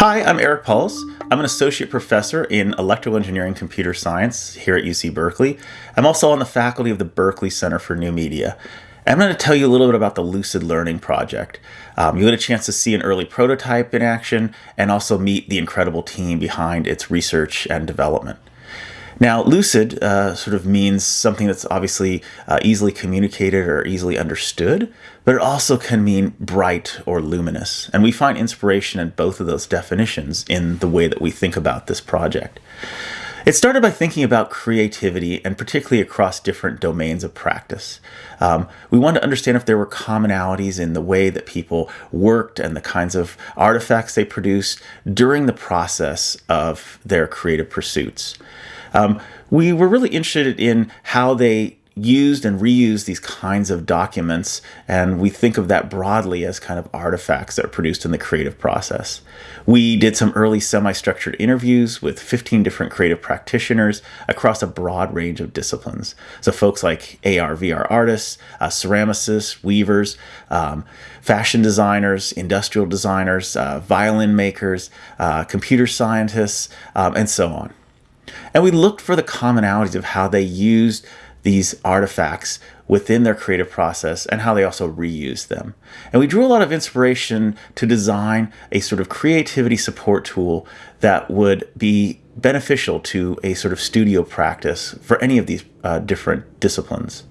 Hi, I'm Eric Paulos. I'm an associate professor in electrical engineering computer science here at UC Berkeley. I'm also on the faculty of the Berkeley Center for New Media. I'm going to tell you a little bit about the Lucid Learning Project. Um, You get a chance to see an early prototype in action and also meet the incredible team behind its research and development. Now, lucid uh, sort of means something that's obviously uh, easily communicated or easily understood, but it also can mean bright or luminous. And we find inspiration in both of those definitions in the way that we think about this project. It started by thinking about creativity and particularly across different domains of practice. Um, we wanted to understand if there were commonalities in the way that people worked and the kinds of artifacts they produced during the process of their creative pursuits. Um, we were really interested in how they used and reused these kinds of documents, and we think of that broadly as kind of artifacts that are produced in the creative process. We did some early semi structured interviews with 15 different creative practitioners across a broad range of disciplines. So, folks like AR, VR artists, uh, ceramicists, weavers, um, fashion designers, industrial designers, uh, violin makers, uh, computer scientists, um, and so on. And we looked for the commonalities of how they used these artifacts within their creative process and how they also reuse them. And we drew a lot of inspiration to design a sort of creativity support tool that would be beneficial to a sort of studio practice for any of these uh, different disciplines.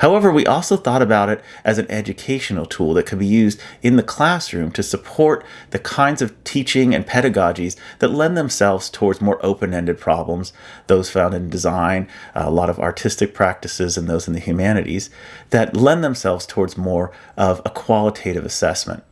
However, we also thought about it as an educational tool that could be used in the classroom to support the kinds of teaching and pedagogies that lend themselves towards more open-ended problems, those found in design, a lot of artistic practices, and those in the humanities, that lend themselves towards more of a qualitative assessment.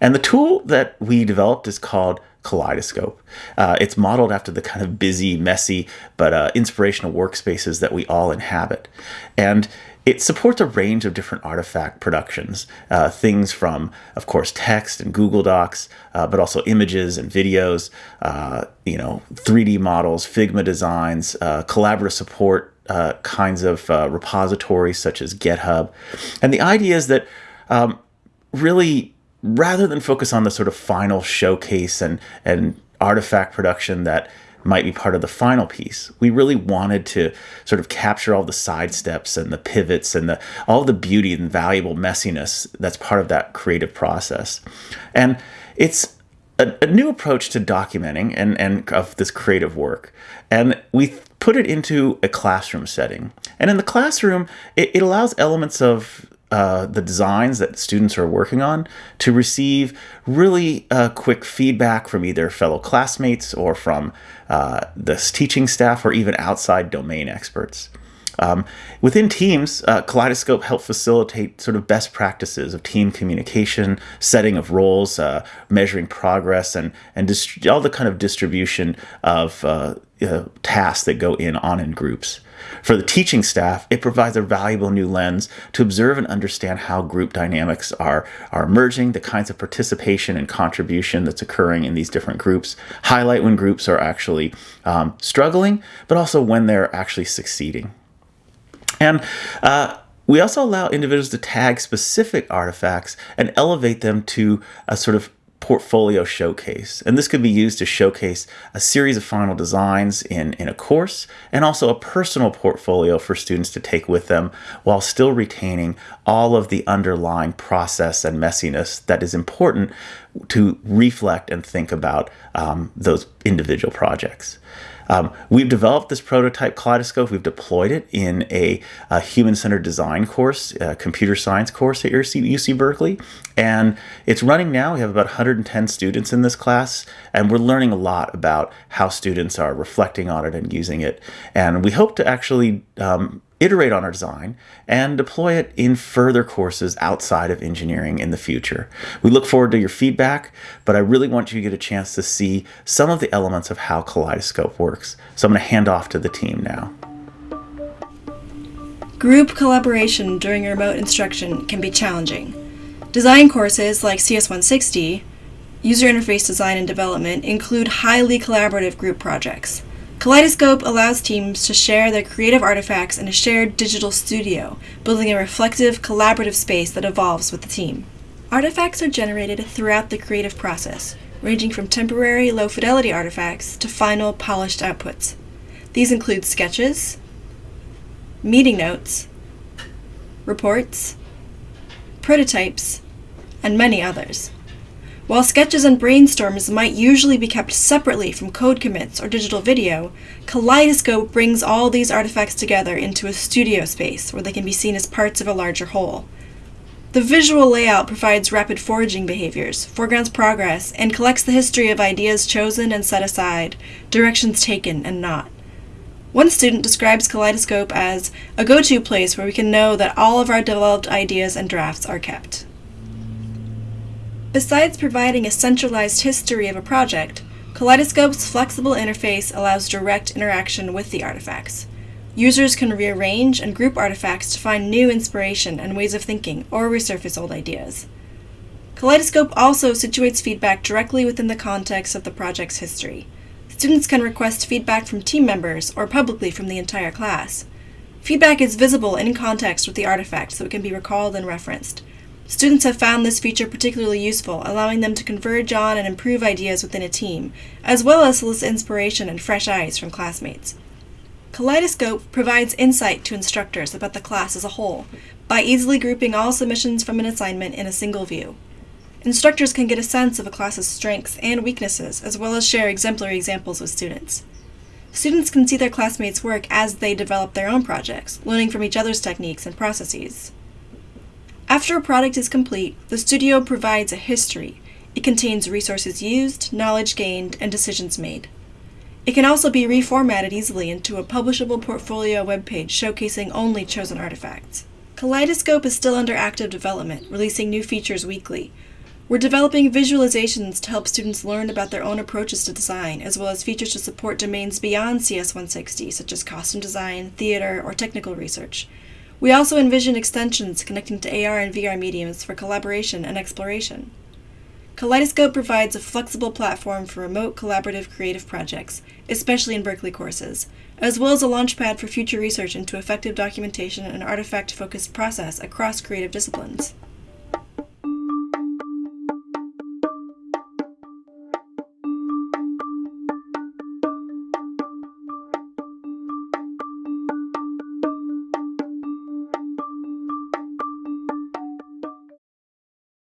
And the tool that we developed is called Kaleidoscope. Uh, it's modeled after the kind of busy, messy, but uh, inspirational workspaces that we all inhabit. And it supports a range of different artifact productions, uh, things from, of course, text and Google Docs, uh, but also images and videos, uh, you know, 3D models, Figma designs, uh, collaborative support kinds of repositories such as GitHub. And the idea is that um, really, rather than focus on the sort of final showcase and, and artifact production that might be part of the final piece. We really wanted to sort of capture all the side steps and the pivots and the all the beauty and valuable messiness that's part of that creative process. And it's a, a new approach to documenting and, and of this creative work. And we put it into a classroom setting. And in the classroom, it, it allows elements of uh, the designs that students are working on to receive really uh, quick feedback from either fellow classmates or from uh, the teaching staff or even outside domain experts. Um, within teams, uh, Kaleidoscope helped facilitate sort of best practices of team communication, setting of roles, uh, measuring progress, and and all the kind of distribution of uh, uh, tasks that go in on in groups. For the teaching staff, it provides a valuable new lens to observe and understand how group dynamics are, are emerging, the kinds of participation and contribution that's occurring in these different groups, highlight when groups are actually um, struggling, but also when they're actually succeeding. And uh, we also allow individuals to tag specific artifacts and elevate them to a sort of portfolio showcase. And this could be used to showcase a series of final designs in, in a course and also a personal portfolio for students to take with them while still retaining all of the underlying process and messiness that is important to reflect and think about um, those individual projects. Um, we've developed this prototype kaleidoscope. We've deployed it in a, a human-centered design course, computer science course at UC, UC Berkeley. And it's running now. We have about 110 students in this class, and we're learning a lot about how students are reflecting on it and using it. And we hope to actually um, iterate on our design, and deploy it in further courses outside of engineering in the future. We look forward to your feedback, but I really want you to get a chance to see some of the elements of how Kaleidoscope works. So I'm going to hand off to the team now. Group collaboration during remote instruction can be challenging. Design courses like CS160, User Interface Design and Development, include highly collaborative group projects. Kaleidoscope allows teams to share their creative artifacts in a shared digital studio, building a reflective, collaborative space that evolves with the team. Artifacts are generated throughout the creative process, ranging from temporary low fidelity artifacts to final polished outputs. These include sketches, meeting notes, reports, prototypes, and many others. While sketches and brainstorms might usually be kept separately from code commits or digital video, Kaleidoscope brings all these artifacts together into a studio space where they can be seen as parts of a larger whole. The visual layout provides rapid foraging behaviors, foregrounds progress, and collects the history of ideas chosen and set aside, directions taken and not. One student describes Kaleidoscope as a go to place where we can know that all of our developed ideas and drafts are kept. Besides providing a centralized history of a project, Kaleidoscope's flexible interface allows direct interaction with the artifacts. Users can rearrange and group artifacts to find new inspiration and ways of thinking or resurface old ideas. Kaleidoscope also situates feedback directly within the context of the project's history. Students can request feedback from team members or publicly from the entire class. Feedback is visible in context with the artifact so it can be recalled and referenced. Students have found this feature particularly useful, allowing them to converge on and improve ideas within a team, as well as solicit inspiration and fresh eyes from classmates. Kaleidoscope provides insight to instructors about the class as a whole by easily grouping all submissions from an assignment in a single view. Instructors can get a sense of a class's strengths and weaknesses, as well as share exemplary examples with students. Students can see their classmates' work as they develop their own projects, learning from each other's techniques and processes. After a product is complete, the studio provides a history. It contains resources used, knowledge gained, and decisions made. It can also be reformatted easily into a publishable portfolio webpage showcasing only chosen artifacts. Kaleidoscope is still under active development, releasing new features weekly. We're developing visualizations to help students learn about their own approaches to design, as well as features to support domains beyond CS160, such as costume design, theater, or technical research. We also envision extensions connecting to AR and VR mediums for collaboration and exploration. Kaleidoscope provides a flexible platform for remote collaborative creative projects, especially in Berkeley courses, as well as a launchpad for future research into effective documentation and artifact focused process across creative disciplines.